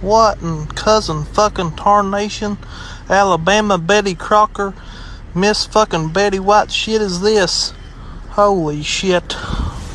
What and cousin fucking tarnation, Alabama Betty Crocker, Miss fucking Betty White shit is this? Holy shit.